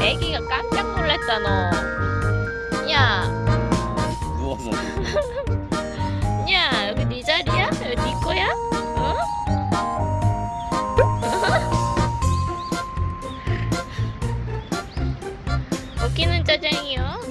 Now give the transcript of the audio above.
애기가 깜짝 놀랐잖아 야, 누워서 야 여기 네 자리야? 여기 네 거야? 어? 웃기는 짜장이요